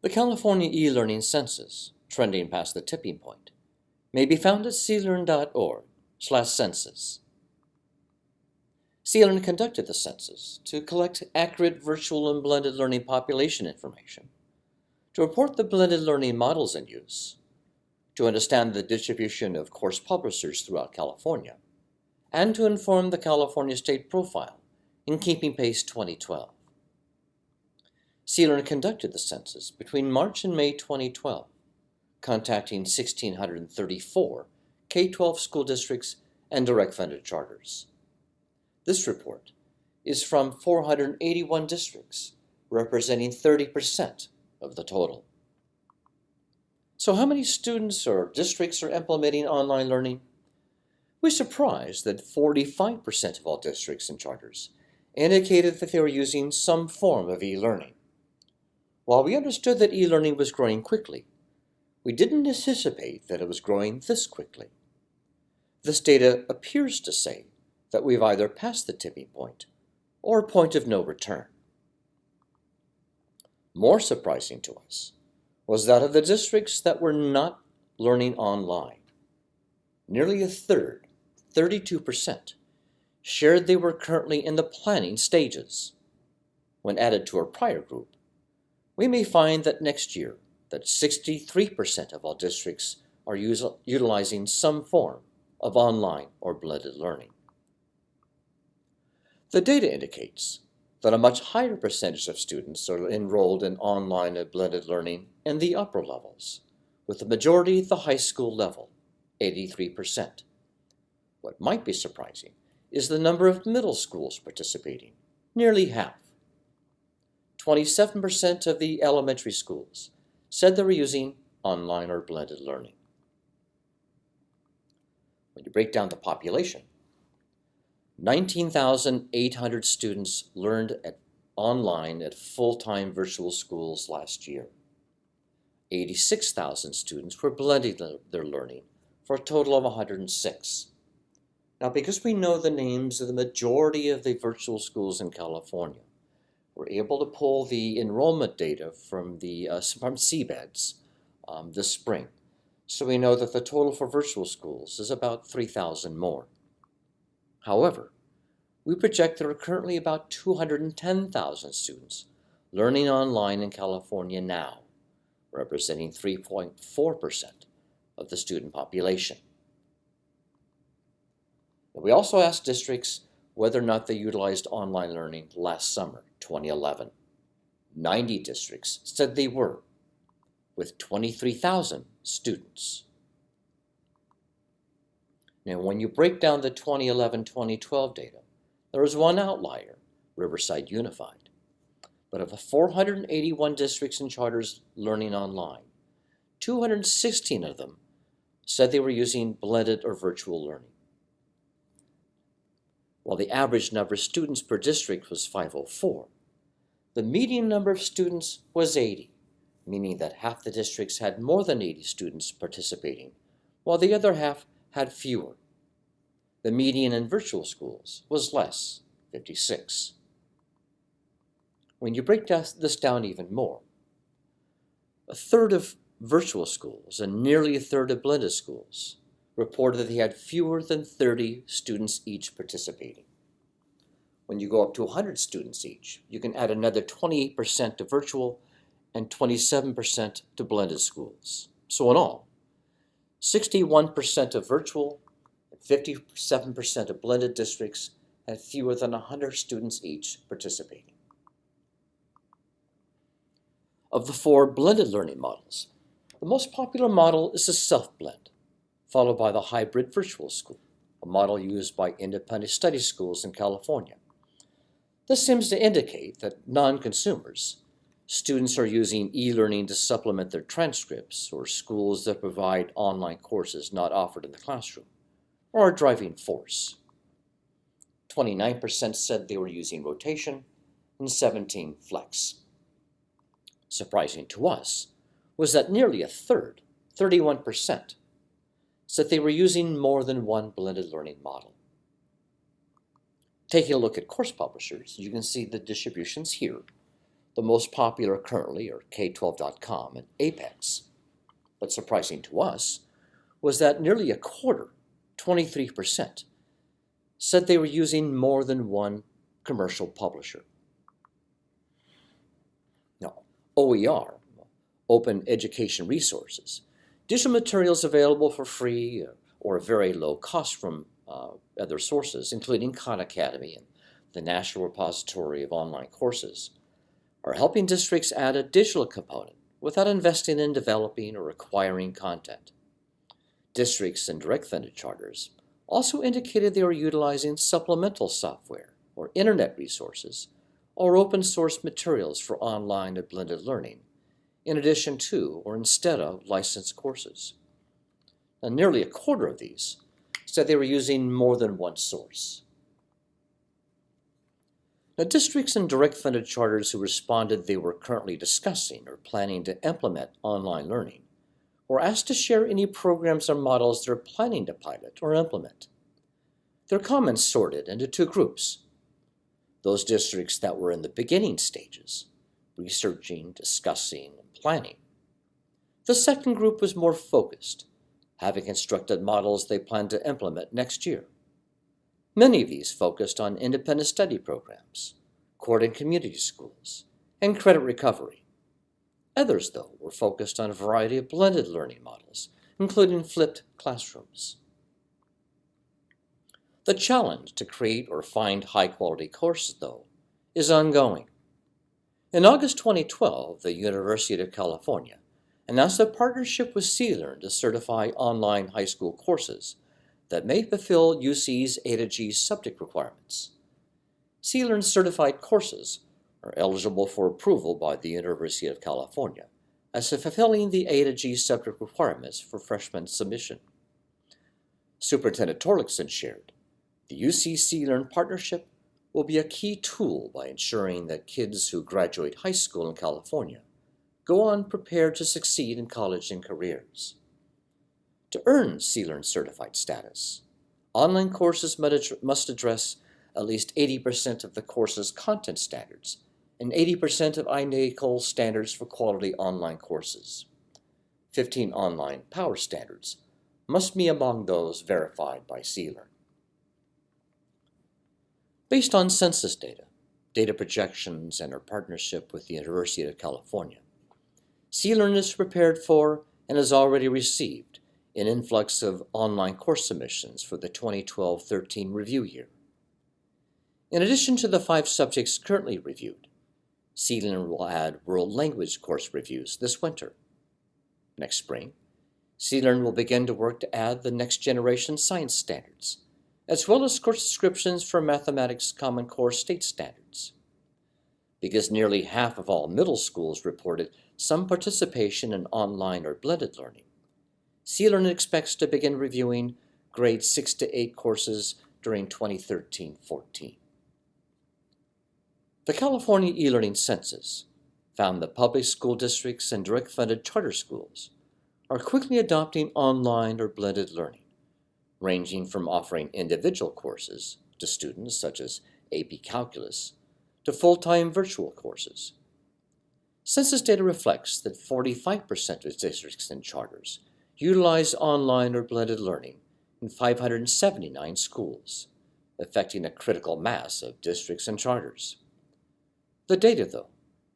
The California e-learning census, trending past the tipping point, may be found at clrn.org slash census. CLRN conducted the census to collect accurate virtual and blended learning population information, to report the blended learning models in use, to understand the distribution of course publishers throughout California, and to inform the California State Profile in Keeping Pace 2012. CLRN conducted the census between March and May 2012, contacting 1,634 K-12 school districts and direct funded charters. This report is from 481 districts, representing 30% of the total. So how many students or districts are implementing online learning? We're surprised that 45% of all districts and charters indicated that they were using some form of e-learning. While we understood that e-learning was growing quickly, we didn't anticipate that it was growing this quickly. This data appears to say that we've either passed the tipping point or a point of no return. More surprising to us was that of the districts that were not learning online, nearly a third, 32%, shared they were currently in the planning stages. When added to our prior group, we may find that next year that 63% of all districts are utilizing some form of online or blended learning. The data indicates that a much higher percentage of students are enrolled in online and blended learning in the upper levels, with the majority at the high school level, 83%. What might be surprising is the number of middle schools participating, nearly half. 27% of the elementary schools said they were using online or blended learning. When you break down the population, 19,800 students learned at, online at full-time virtual schools last year. 86,000 students were blending their learning for a total of 106. Now, because we know the names of the majority of the virtual schools in California, we're able to pull the enrollment data from the uh, from CBEDS um, this spring. So we know that the total for virtual schools is about 3,000 more. However, we project there are currently about 210,000 students learning online in California now, representing 3.4% of the student population. We also asked districts whether or not they utilized online learning last summer, 2011. 90 districts said they were, with 23,000 students. Now, when you break down the 2011-2012 data, there is one outlier, Riverside Unified. But of the 481 districts and charters learning online, 216 of them said they were using blended or virtual learning while the average number of students per district was 504. The median number of students was 80, meaning that half the districts had more than 80 students participating, while the other half had fewer. The median in virtual schools was less, 56. When you break this down even more, a third of virtual schools and nearly a third of blended schools reported that they had fewer than 30 students each participating. When you go up to 100 students each, you can add another 28% to virtual and 27% to blended schools. So in all, 61% of virtual and 57% of blended districts had fewer than 100 students each participating. Of the four blended learning models, the most popular model is the self-blend followed by the hybrid virtual school, a model used by independent study schools in California. This seems to indicate that non-consumers, students are using e-learning to supplement their transcripts or schools that provide online courses not offered in the classroom, are a driving force. 29% said they were using rotation and 17 flex. Surprising to us was that nearly a third, 31%, said they were using more than one blended learning model. Taking a look at course publishers, you can see the distributions here. The most popular currently are K12.com and Apex. But surprising to us was that nearly a quarter, 23%, said they were using more than one commercial publisher. Now, OER, Open Education Resources, digital materials available for free or very low cost from uh, other sources, including Khan Academy and the National Repository of Online Courses, are helping districts add a digital component without investing in developing or acquiring content. Districts and direct funded charters also indicated they were utilizing supplemental software or internet resources or open source materials for online and blended learning, in addition to or instead of licensed courses. Now, nearly a quarter of these said they were using more than one source. Now, districts and direct funded charters who responded they were currently discussing or planning to implement online learning were asked to share any programs or models they're planning to pilot or implement. Their comments sorted into two groups those districts that were in the beginning stages, researching, discussing, and planning. The second group was more focused, having constructed models they plan to implement next year. Many of these focused on independent study programs, court and community schools, and credit recovery. Others, though, were focused on a variety of blended learning models, including flipped classrooms. The challenge to create or find high quality courses, though, is ongoing. In August 2012, the University of California announced a partnership with CLRN to certify online high school courses that may fulfill UC's A to G subject requirements. CLRN certified courses are eligible for approval by the University of California as to fulfilling the A to G subject requirements for freshman submission. Superintendent Torlakson shared, the UC CLRN partnership will be a key tool by ensuring that kids who graduate high school in California go on prepared to succeed in college and careers. To earn CLRN certified status, online courses must address at least 80% of the course's content standards and 80% of INACOL standards for quality online courses. 15 online power standards must be among those verified by CLRN. Based on census data, data projections, and our partnership with the University of California, CLRN is prepared for and has already received an influx of online course submissions for the 2012-13 review year. In addition to the five subjects currently reviewed, CLRN will add world language course reviews this winter. Next spring, CLRN will begin to work to add the next generation science standards, as well as course descriptions for mathematics Common Core state standards. Because nearly half of all middle schools reported some participation in online or blended learning. CLRN expects to begin reviewing grade 6 to 8 courses during 2013-14. The California e-learning census found that public school districts and direct funded charter schools are quickly adopting online or blended learning, ranging from offering individual courses to students such as AP Calculus to full-time virtual courses Census data reflects that 45% of districts and charters utilize online or blended learning in 579 schools, affecting a critical mass of districts and charters. The data, though,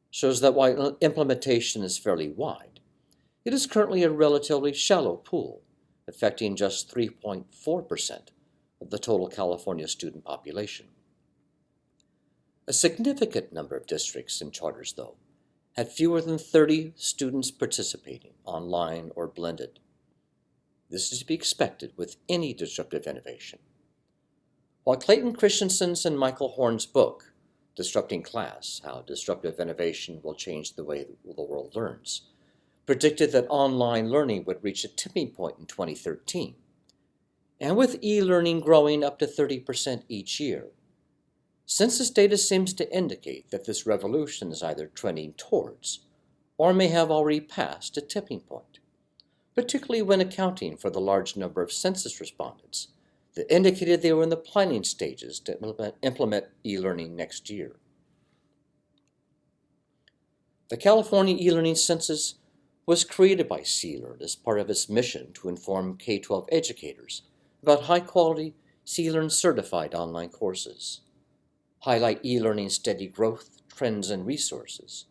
shows that while implementation is fairly wide, it is currently a relatively shallow pool, affecting just 3.4% of the total California student population. A significant number of districts and charters, though, had fewer than 30 students participating, online or blended. This is to be expected with any disruptive innovation. While Clayton Christensen's and Michael Horn's book, Disrupting Class How Disruptive Innovation Will Change the Way the World Learns, predicted that online learning would reach a tipping point in 2013. And with e learning growing up to 30% each year, Census data seems to indicate that this revolution is either trending towards or may have already passed a tipping point, particularly when accounting for the large number of census respondents that indicated they were in the planning stages to implement e-learning next year. The California e-learning census was created by CLRN as part of its mission to inform K-12 educators about high-quality CLRN certified online courses, highlight e-learning's steady growth, trends, and resources,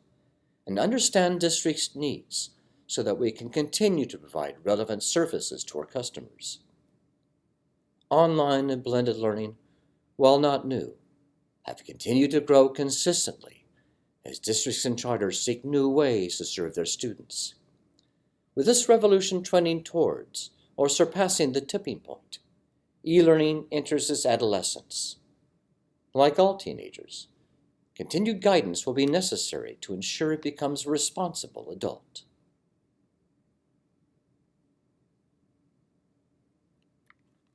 and understand districts' needs so that we can continue to provide relevant services to our customers. Online and blended learning, while not new, have continued to grow consistently as districts and charters seek new ways to serve their students. With this revolution trending towards or surpassing the tipping point, e-learning enters its adolescence. Like all teenagers, continued guidance will be necessary to ensure it becomes a responsible adult.